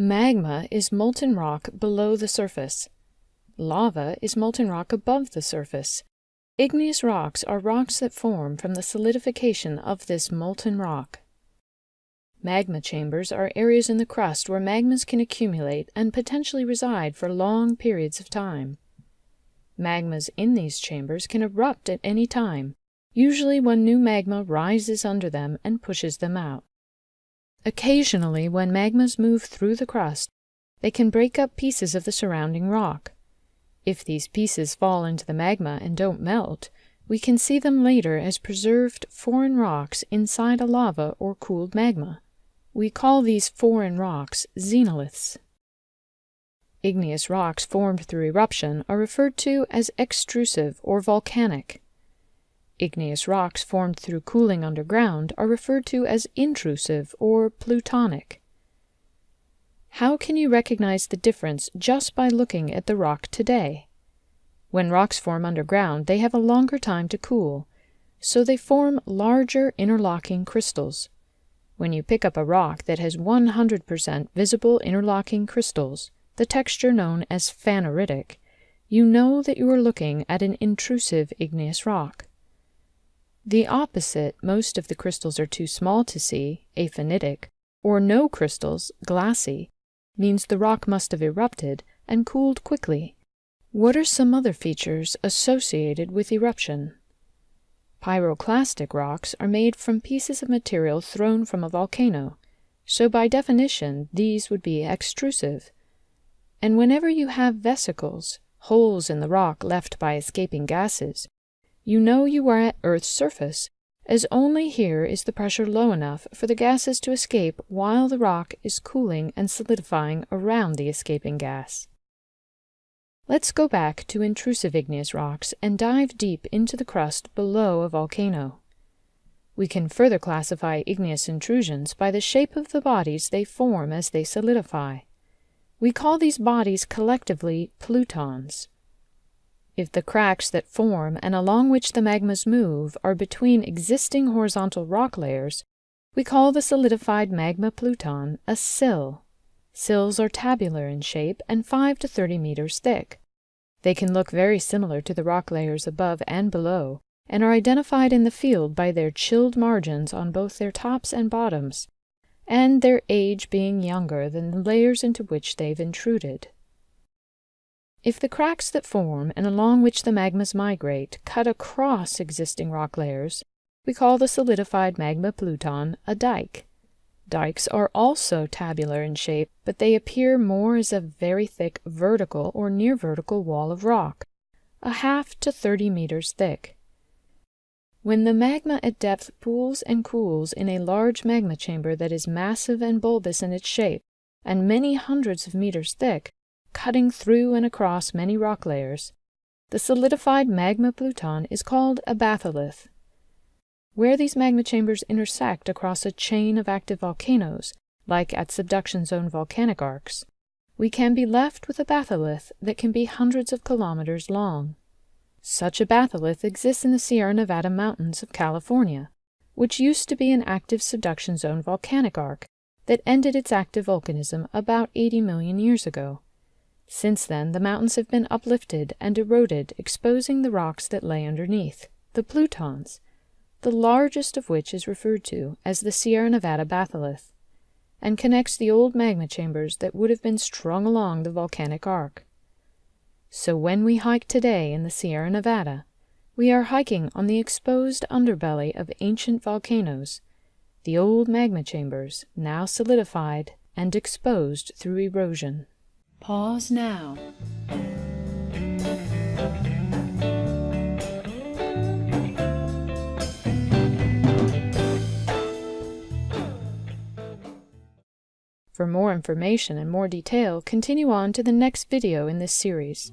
Magma is molten rock below the surface. Lava is molten rock above the surface. Igneous rocks are rocks that form from the solidification of this molten rock. Magma chambers are areas in the crust where magmas can accumulate and potentially reside for long periods of time. Magmas in these chambers can erupt at any time, usually when new magma rises under them and pushes them out. Occasionally, when magmas move through the crust, they can break up pieces of the surrounding rock. If these pieces fall into the magma and don't melt, we can see them later as preserved foreign rocks inside a lava or cooled magma. We call these foreign rocks xenoliths. Igneous rocks formed through eruption are referred to as extrusive or volcanic. Igneous rocks formed through cooling underground are referred to as intrusive or plutonic. How can you recognize the difference just by looking at the rock today? When rocks form underground, they have a longer time to cool, so they form larger interlocking crystals. When you pick up a rock that has 100% visible interlocking crystals, the texture known as phaneritic, you know that you are looking at an intrusive igneous rock. The opposite, most of the crystals are too small to see, aphanitic, or no crystals, glassy, means the rock must have erupted and cooled quickly. What are some other features associated with eruption? Pyroclastic rocks are made from pieces of material thrown from a volcano, so by definition these would be extrusive. And whenever you have vesicles, holes in the rock left by escaping gases, you know you are at Earth's surface, as only here is the pressure low enough for the gases to escape while the rock is cooling and solidifying around the escaping gas. Let's go back to intrusive igneous rocks and dive deep into the crust below a volcano. We can further classify igneous intrusions by the shape of the bodies they form as they solidify. We call these bodies collectively plutons. If the cracks that form and along which the magmas move are between existing horizontal rock layers, we call the solidified magma pluton a sill. Sills are tabular in shape and 5 to 30 meters thick. They can look very similar to the rock layers above and below, and are identified in the field by their chilled margins on both their tops and bottoms, and their age being younger than the layers into which they've intruded. If the cracks that form and along which the magmas migrate cut across existing rock layers, we call the solidified magma pluton a dike. Dikes are also tabular in shape, but they appear more as a very thick vertical or near vertical wall of rock, a half to 30 meters thick. When the magma at depth pools and cools in a large magma chamber that is massive and bulbous in its shape, and many hundreds of meters thick, cutting through and across many rock layers, the solidified magma pluton is called a batholith. Where these magma chambers intersect across a chain of active volcanoes, like at subduction zone volcanic arcs, we can be left with a batholith that can be hundreds of kilometers long. Such a batholith exists in the Sierra Nevada mountains of California, which used to be an active subduction zone volcanic arc that ended its active volcanism about 80 million years ago. Since then, the mountains have been uplifted and eroded, exposing the rocks that lay underneath, the plutons, the largest of which is referred to as the Sierra Nevada batholith, and connects the old magma chambers that would have been strung along the volcanic arc. So when we hike today in the Sierra Nevada, we are hiking on the exposed underbelly of ancient volcanoes, the old magma chambers now solidified and exposed through erosion. Pause now. For more information and more detail, continue on to the next video in this series.